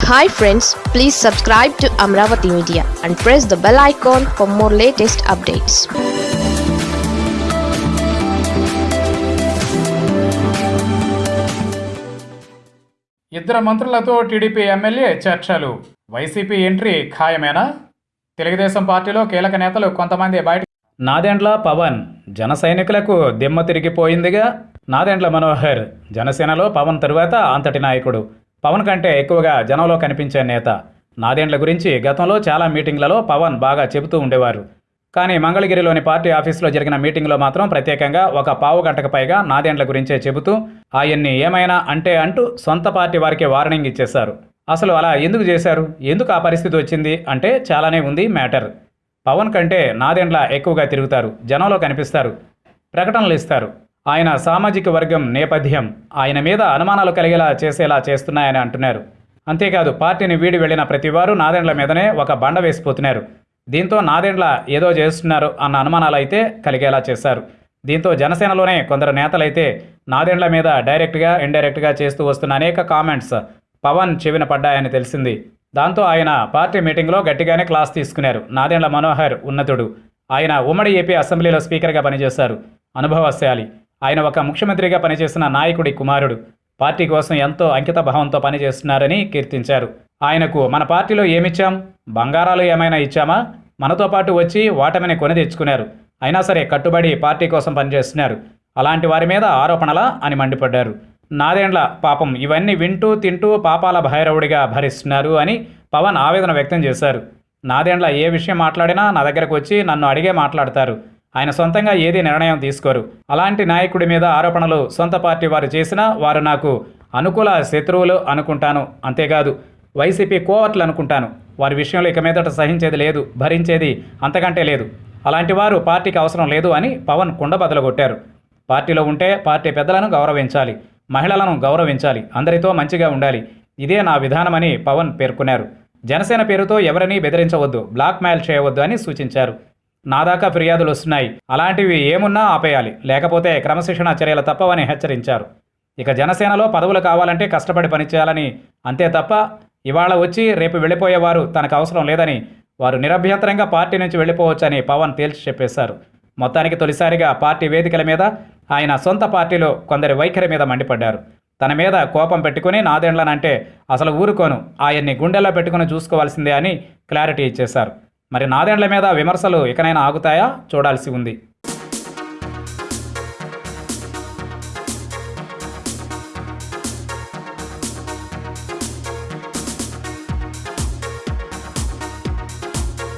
Hi friends please subscribe to Amaravati media and press the bell icon for more latest updates ఇద్దరు మంత్రులతో TDP MLA చర్చలు. YCP entry ఖాయమేనా? తెలుగుదేశం పార్టీలో కీలక నేతలు కొంతమంది బయట నాదెండ్ల పవన్ జన సైనికులకు దిమ్మ తిరిగిపోయిందిగా. నాదెండ్ల మనోహర్ జనసేనలో పవన్ తరువాత అంతటి నాయకుడు. పవన్ కంటే ఎక్కువగా జనంలో కనిపించే నేత. నాదేండ్ల గురించి గతంలో చాలా మీటింగ్లలో పవన్ బాగా చెబుతూ ఉండేవారు. కానీ మంగళగిరిలోని పార్టీ ఆఫీసులో జరిగిన మీటింగ్లో మాత్రం ప్రత్యేకంగా ఒక పావు గంటకు పైగా నాదేండ్ల గురించే చెబుతూ ఆయన్ని ఏమైనా అంటే అంటూ సొంత పార్టీ వారికి వార్నింగ్ ఇచ్చేశారు. అసలు అలా ఎందుకు చేశారు? ఎందుకు ఆ పరిస్థితి వచ్చింది? అంటే చాలానే ఉంది మ్యాటర్. పవన్ కంటే నాదేండ్ల ఎక్కువగా తిరుగుతారు జనంలో కనిపిస్తారు ప్రకటనలు ఇస్తారు. ఆయన సామాజిక వర్గం నేపథ్యం ఆయన మీద అనుమానాలు కలిగేలా చేసేలా చేస్తున్నాయని అంటున్నారు. అంతేకాదు పార్టీని వీడి వెళ్ళిన ప్రతివారు నాదెండ్ల మీదనే ఒక బండ వేసిపోతున్నారు. దీంతో నాదెండ్ల ఏదో చేస్తున్నారు అన్న అనుమానాలు అయితే కలిగేలా చేశారు. దీంతో జనసేనలోనే కొందరు నేతలైతే నాదెండ్ల మీద డైరెక్ట్గా ఇండైరెక్ట్గా చేస్తూ వస్తున్న అనేక కామెంట్స్ పవన్ చెవిన పడ్డాయని తెలిసింది. దాంతో ఆయన పార్టీ మీటింగ్లో గట్టిగానే క్లాస్ తీసుకున్నారు. నాదెండ్ల మనోహర్ ఉన్నతుడు. ఆయన ఉమ్మడి ఏపీ అసెంబ్లీలో స్పీకర్గా పనిచేశారు. అనుభవశాలి. ఆయన ఒక ముఖ్యమంత్రిగా పనిచేసిన నాయకుడి కుమారుడు. పార్టీ కోసం ఎంతో అంకిత భావంతో పనిచేస్తున్నారని కీర్తించారు. ఆయనకు మన పార్టీలో ఏమిచ్చాం? బంగారాలు ఏమైనా ఇచ్చామా? మనతో పాటు వచ్చి ఓటమిని కొని తెచ్చుకున్నారు. అయినా సరే కట్టుబడి పార్టీ కోసం పనిచేస్తున్నారు. అలాంటి వారి మీద ఆరోపణలా అని మండిపడ్డారు. నాదేండ్ల పాపం ఇవన్నీ వింటూ తింటూ పాపాల భైరవుడిగా భరిస్తున్నారు అని పవన్ ఆవేదన వ్యక్తం చేశారు. నాదేండ్ల ఏ విషయం మాట్లాడినా నా దగ్గరకు వచ్చి నన్ను అడిగే మాట్లాడతారు. ఆయన సొంతంగా ఏది నిర్ణయం తీసుకోరు. అలాంటి నాయకుడి మీద ఆరోపణలు సొంత పార్టీ వారు చేసినా వారు నాకు అనుకూల శత్రువులు అనుకుంటాను. అంతేకాదు వైసీపీ కోవర్ట్లు అనుకుంటాను. వారి విషయంలో ఇక మీదట సహించేది లేదు భరించేది అంతకంటే లేదు. అలాంటి వారు పార్టీకి అవసరం లేదు అని పవన్ కుండబదలు కొట్టారు పార్టీలో ఉంటే పార్టీ పెద్దలను గౌరవించాలి మహిళలను గౌరవించాలి అందరితో మంచిగా ఉండాలి. ఇదే నా విధానమని పవన్ పేర్కొన్నారు. జనసేన పేరుతో ఎవరినీ బెదిరించవద్దు బ్లాక్మెయిల్ చేయవద్దు అని సూచించారు. నా దాకా ఫిర్యాదులు వస్తున్నాయి. అలాంటివి ఏమున్నా ఆపేయాలి. లేకపోతే క్రమశిక్షణ చర్యలు తప్పవని హెచ్చరించారు. ఇక జనసేనలో పదవులు కావాలంటే కష్టపడి పనిచేయాలని అంతే తప్ప ఇవాళ వచ్చి రేపు వెళ్ళిపోయేవారు తనకు అవసరం లేదని వారు నిరభ్యంతరంగా పార్టీ నుంచి వెళ్ళిపోవచ్చని పవన్ తేల్చి చెప్పేశారు. మొత్తానికి తొలిసారిగా పార్టీ వేదికల మీద ఆయన సొంత పార్టీలో కొందరి వైఖరి మీద మండిపడ్డారు. తన మీద కోపం పెట్టుకుని నాదేండ్లనంటే అసలు ఊరుకోను. ఆయన్ని గుండెల్లో పెట్టుకుని చూసుకోవాల్సిందే అని క్లారిటీ ఇచ్చేశారు. మరి నాదేండ్ల మీద విమర్శలు ఇకనైనా ఆగుతాయా? చూడాల్సి ఉంది.